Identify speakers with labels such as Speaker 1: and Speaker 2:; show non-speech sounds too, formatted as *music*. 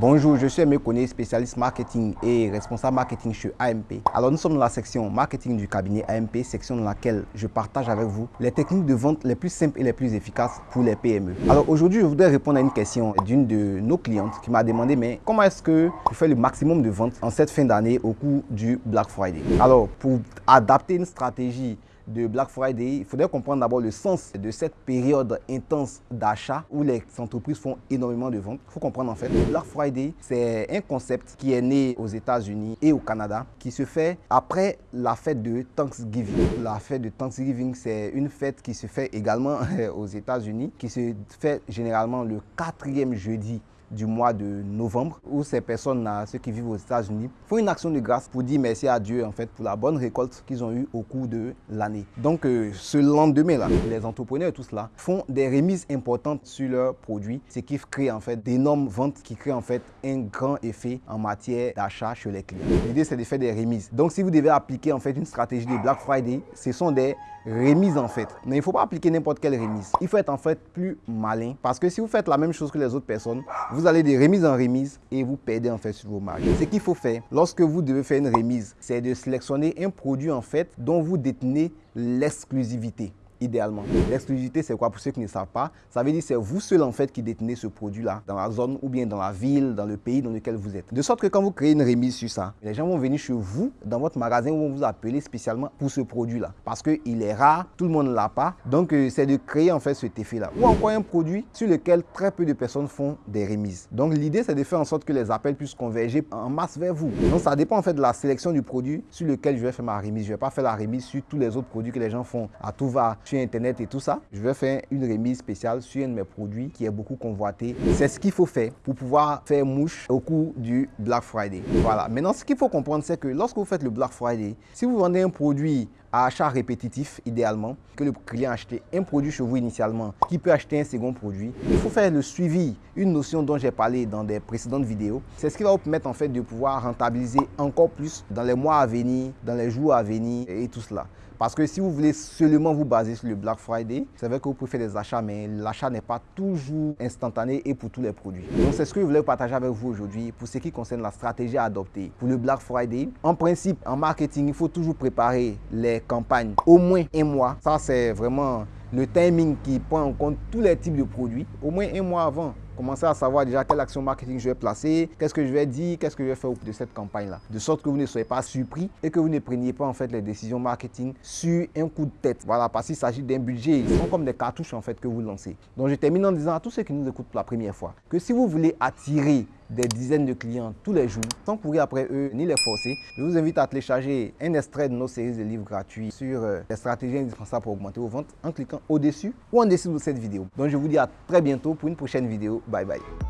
Speaker 1: Bonjour, je suis Aimé spécialiste marketing et responsable marketing chez AMP. Alors nous sommes dans la section marketing du cabinet AMP, section dans laquelle je partage avec vous les techniques de vente les plus simples et les plus efficaces pour les PME. Alors aujourd'hui, je voudrais répondre à une question d'une de nos clientes qui m'a demandé mais comment est-ce que vous faites le maximum de ventes en cette fin d'année au cours du Black Friday? Alors pour adapter une stratégie de Black Friday, il faudrait comprendre d'abord le sens de cette période intense d'achat où les entreprises font énormément de ventes. Il faut comprendre en fait, Black Friday, c'est un concept qui est né aux États-Unis et au Canada, qui se fait après la fête de Thanksgiving. La fête de Thanksgiving, c'est une fête qui se fait également *laughs* aux États-Unis, qui se fait généralement le quatrième jeudi du mois de novembre où ces personnes, ceux qui vivent aux États-Unis, font une action de grâce pour dire merci à Dieu en fait pour la bonne récolte qu'ils ont eue au cours de l'année. Donc euh, ce lendemain-là, les entrepreneurs et tout cela font des remises importantes sur leurs produits, ce qui crée en fait d'énormes ventes qui créent en fait un grand effet en matière d'achat chez les clients. L'idée c'est de faire des remises. Donc si vous devez appliquer en fait une stratégie de Black Friday, ce sont des remises en fait. Mais il ne faut pas appliquer n'importe quelle remise. Il faut être en fait plus malin parce que si vous faites la même chose que les autres personnes, vous allez de remise en remise et vous perdez en fait sur vos marges. Ce qu'il faut faire lorsque vous devez faire une remise, c'est de sélectionner un produit en fait dont vous détenez l'exclusivité idéalement. L'exclusivité, c'est quoi? Pour ceux qui ne savent pas Ça veut dire c'est vous seul en fait qui détenez ce produit-là dans la zone ou bien dans la ville, dans le pays dans lequel vous êtes. De sorte que quand vous créez une remise sur ça, les gens vont venir chez vous, dans votre magasin, vont vous appeler spécialement pour ce produit-là. Parce qu'il est rare, tout le monde ne l'a pas. Donc, euh, c'est de créer en fait cet effet-là. Ou encore un produit sur lequel très peu de personnes font des remises. Donc, l'idée, c'est de faire en sorte que les appels puissent converger en masse vers vous. Donc, ça dépend en fait de la sélection du produit sur lequel je vais faire ma remise. Je ne vais pas faire la remise sur tous les autres produits que les gens font à tout va Internet et tout ça, je vais faire une remise spéciale sur un de mes produits qui est beaucoup convoité. C'est ce qu'il faut faire pour pouvoir faire mouche au cours du Black Friday. Voilà. Maintenant, ce qu'il faut comprendre, c'est que lorsque vous faites le Black Friday, si vous vendez un produit à achat répétitif, idéalement, que le client a acheté un produit chez vous initialement, qui peut acheter un second produit, il faut faire le suivi, une notion dont j'ai parlé dans des précédentes vidéos. C'est ce qui va vous permettre en fait de pouvoir rentabiliser encore plus dans les mois à venir, dans les jours à venir et tout cela. Parce que si vous voulez seulement vous baser sur le Black Friday, c'est vrai que vous pouvez faire des achats, mais l'achat n'est pas toujours instantané et pour tous les produits. Donc c'est ce que je voulais partager avec vous aujourd'hui pour ce qui concerne la stratégie à adopter pour le Black Friday. En principe, en marketing, il faut toujours préparer les campagnes au moins un mois. Ça, c'est vraiment le timing qui prend en compte tous les types de produits au moins un mois avant. Commencez à savoir déjà quelle action marketing je vais placer, qu'est-ce que je vais dire, qu'est-ce que je vais faire au de cette campagne-là. De sorte que vous ne soyez pas surpris et que vous ne preniez pas en fait les décisions marketing sur un coup de tête. Voilà, parce qu'il s'agit d'un budget. Ils sont comme des cartouches en fait que vous lancez. Donc je termine en disant à tous ceux qui nous écoutent pour la première fois que si vous voulez attirer des dizaines de clients tous les jours sans courir après eux ni les forcer. Je vous invite à télécharger un extrait de nos séries de livres gratuits sur euh, les stratégies indispensables pour augmenter vos ventes en cliquant au-dessus ou en dessous de cette vidéo. Donc je vous dis à très bientôt pour une prochaine vidéo. Bye bye.